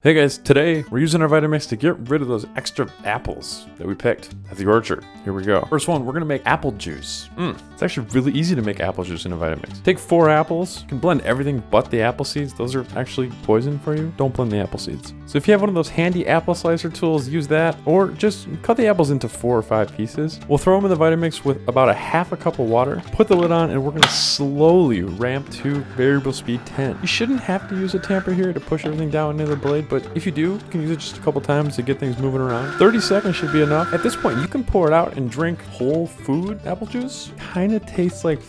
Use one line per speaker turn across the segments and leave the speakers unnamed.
Hey guys, today we're using our Vitamix to get rid of those extra apples that we picked at the orchard. Here we go. First one, we're gonna make apple juice. Mm, it's actually really easy to make apple juice in a Vitamix. Take four apples, you can blend everything but the apple seeds. Those are actually poison for you. Don't blend the apple seeds. So if you have one of those handy apple slicer tools, use that, or just cut the apples into four or five pieces. We'll throw them in the Vitamix with about a half a cup of water, put the lid on, and we're gonna slowly ramp to variable speed 10. You shouldn't have to use a tamper here to push everything down into the blade, but if you do, you can use it just a couple times to get things moving around. 30 seconds should be enough. At this point, you can pour it out and drink whole food apple juice. Kind of tastes like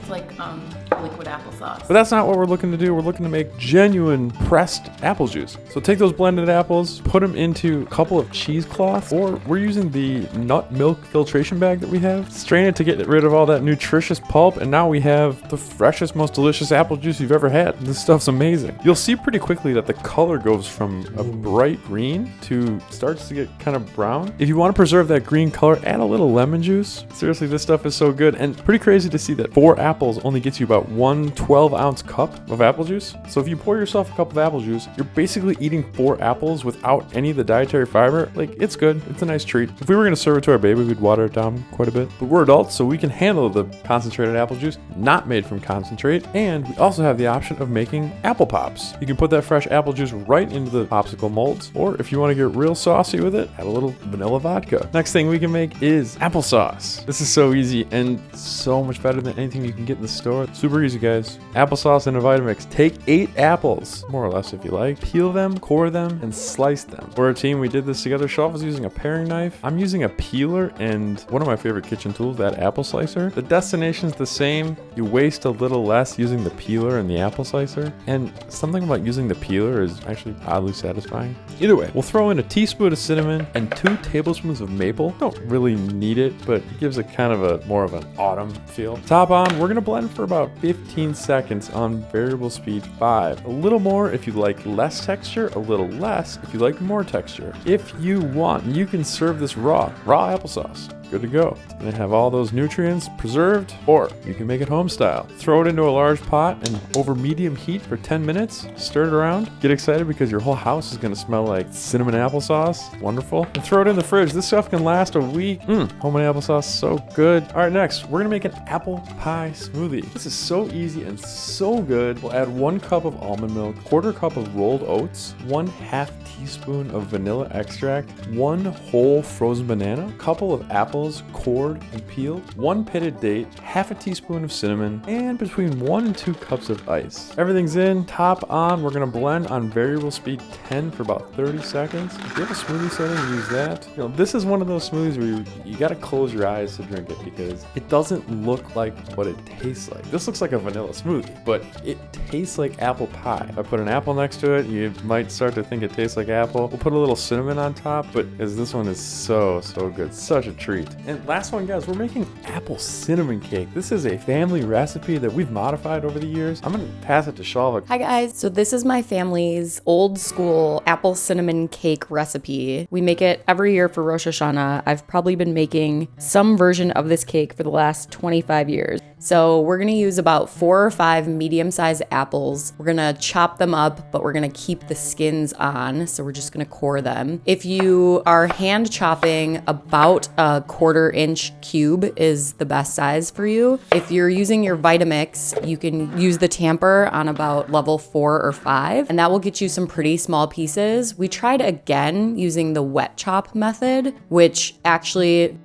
It's like um, liquid applesauce.
but that's not what we're looking to do. We're looking to make genuine pressed apple juice. So take those blended apples, put them into a couple of cheesecloths, or we're using the nut milk filtration bag that we have. Strain it to get rid of all that nutritious pulp, and now we have the freshest, most delicious apple juice you've ever had. This stuff's amazing. You'll see pretty quickly that the color goes from a bright green to starts to get kind of brown. If you want to preserve that green color, add a little lemon juice. Seriously, this stuff is so good, and pretty crazy to see that four apples only gets you about one 12 ounce cup of apple juice. So if you pour yourself a cup of apple juice, you're basically eating four apples without any of the dietary fiber. Like, it's good. It's a nice treat. If we were to serve it to our baby, we'd water it down quite a bit. But we're adults, so we can handle the concentrated apple juice, not made from concentrate. And we also have the option of making apple pops. You can put that fresh apple juice right into the popsicle molds, or if you want to get real saucy with it, add a little vanilla vodka. Next thing we can make is applesauce. This is so easy and so much better than anything you can get in the store. Super easy, guys. Applesauce in a Vitamix. Take eight apples, more or less if you like. Peel them, core them, and slice them. For a team, we did this together. Shelf is using a paring knife. I'm using a peeler and one of my favorite kitchen tools, that apple slicer. The destination's the same. You waste a little less using the peeler and the apple slicer. And something about using the peeler is actually oddly satisfying. Either way, we'll throw in a teaspoon of cinnamon and two tablespoons of maple. Don't really need it, but it gives it kind of a more of an autumn feel. Top on, we're gonna blend for about 15 seconds on variable speed 5. A little more if you like less texture, a little less if you like more texture. If you want, you can serve this raw, raw applesauce good to go. Gonna have all those nutrients preserved, or you can make it home style. Throw it into a large pot and over medium heat for 10 minutes, stir it around. Get excited because your whole house is gonna smell like cinnamon applesauce. Wonderful. And throw it in the fridge. This stuff can last a week. Mmm, homemade applesauce, so good. All right, next, we're gonna make an apple pie smoothie. This is so easy and so good. We'll add one cup of almond milk, quarter cup of rolled oats, one half teaspoon of vanilla extract, one whole frozen banana, a couple of apples apples, cored and peeled, one pitted date, half a teaspoon of cinnamon, and between one and two cups of ice. Everything's in, top on. We're gonna blend on variable speed 10 for about 30 seconds. If you have a smoothie setting, use that. You know, this is one of those smoothies where you, you gotta close your eyes to drink it because it doesn't look like what it tastes like. This looks like a vanilla smoothie, but it tastes like apple pie. If I put an apple next to it, you might start to think it tastes like apple. We'll put a little cinnamon on top, but as this one is so, so good. Such a treat. And last one, guys, we're making apple cinnamon cake. This is a family recipe that we've modified over the years. I'm gonna pass it to Shalva.
Hi guys, so this is my family's old school apple cinnamon cake recipe. We make it every year for Rosh Hashanah. I've probably been making some version of this cake for the last 25 years. So we're gonna use about four or five medium-sized apples. We're gonna chop them up, but we're gonna keep the skins on. So we're just gonna core them. If you are hand chopping, about a quarter inch cube is the best size for you. If you're using your Vitamix, you can use the tamper on about level four or five, and that will get you some pretty small pieces. We tried again using the wet chop method, which actually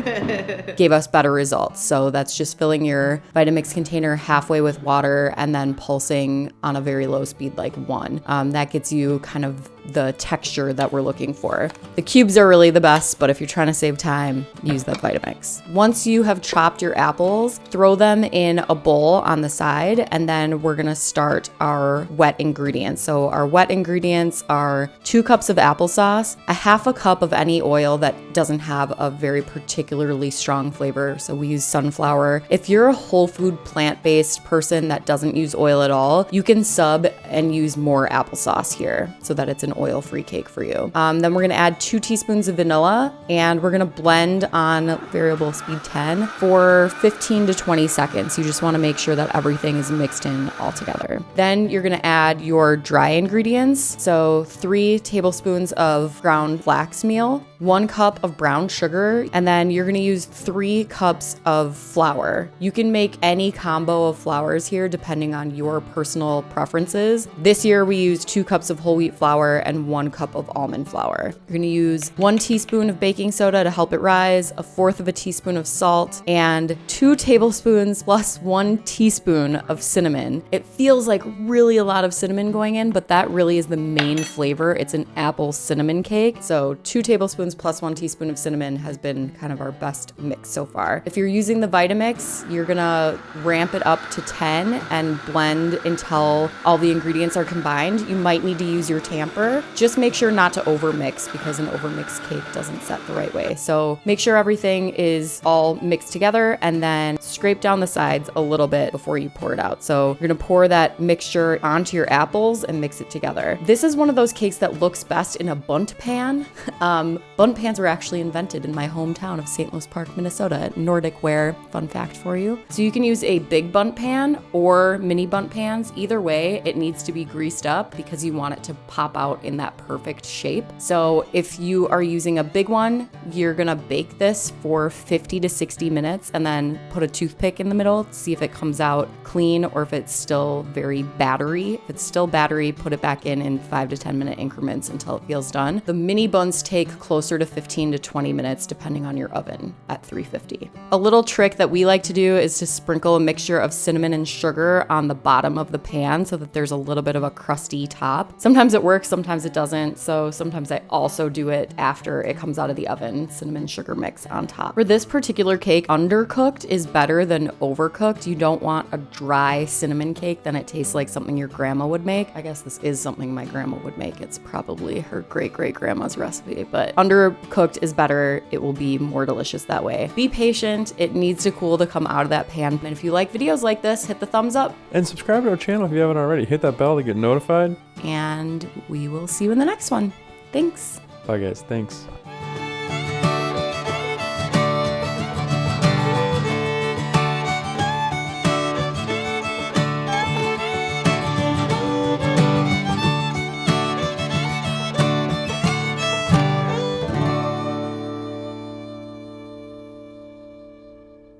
gave us better results. So that's just filling your Vitamix container halfway with water and then pulsing on a very low speed, like one. Um, that gets you kind of the texture that we're looking for. The cubes are really the best, but if you're trying to save time, use the Vitamix. Once you have chopped your apples, throw them in a bowl on the side, and then we're gonna start our wet ingredients. So our wet ingredients are two cups of applesauce, a half a cup of any oil that doesn't have a very particularly strong flavor, so we use sunflower. If you're a whole food plant based person that doesn't use oil at all, you can sub and use more applesauce here so that it's an oil free cake for you. Um, then we're gonna add two teaspoons of vanilla and we're gonna blend on variable speed 10 for 15 to 20 seconds. You just wanna make sure that everything is mixed in all together. Then you're gonna add your dry ingredients. So three tablespoons of ground flax meal, one cup of brown sugar, and then you're gonna use three cups of flour. You can make any combo of flours here depending on your personal preferences. This year we used two cups of whole wheat flour and one cup of almond flour. You're gonna use one teaspoon of baking soda to help it rise, a fourth of a teaspoon of salt, and two tablespoons plus one teaspoon of cinnamon. It feels like really a lot of cinnamon going in, but that really is the main flavor. It's an apple cinnamon cake. So two tablespoons plus one teaspoon of cinnamon has been kind of our best mix so far. If you're using the Vitamix, you're gonna ramp it up to 10 and blend until all the ingredients are combined. You might need to use your tamper. Just make sure not to overmix because an overmixed cake doesn't set the right way. So make sure everything is all mixed together and then scrape down the sides a little bit before you pour it out. So you're gonna pour that mixture onto your apples and mix it together. This is one of those cakes that looks best in a Bundt pan. Um, Bundt pans were actually invented in my hometown of St. Louis Park, Minnesota, Nordic ware. Fun fact for you. So you can use a big Bundt pan or mini Bundt pans. Either way, it needs to be greased up because you want it to pop out in that perfect shape. So if you are using a big one, you're gonna bake this for 50 to 60 minutes and then put a toothpick in the middle to see if it comes out clean or if it's still very battery. If it's still battery, put it back in in five to 10 minute increments until it feels done. The mini buns take closer to 15 to 20 minutes depending on your oven at 350. A little trick that we like to do is to sprinkle a mixture of cinnamon and sugar on the bottom of the pan so that there's a little bit of a crusty top. Sometimes it works, sometimes it doesn't. So sometimes I also do it after it comes out of the oven, cinnamon sugar mix on top. For this particular cake, undercooked is better than overcooked. You don't want a dry cinnamon cake, then it tastes like something your grandma would make. I guess this is something my grandma would make. It's probably her great great grandma's recipe, but undercooked is better. It will be more delicious that way. Be patient. It needs to cool to come out of that pan. And if you like videos like this, hit the thumbs up
And subscribe to our channel if you haven't already. Hit that bell to get notified.
and we will see you in the next one. Thanks.
Bye, guys. Thanks.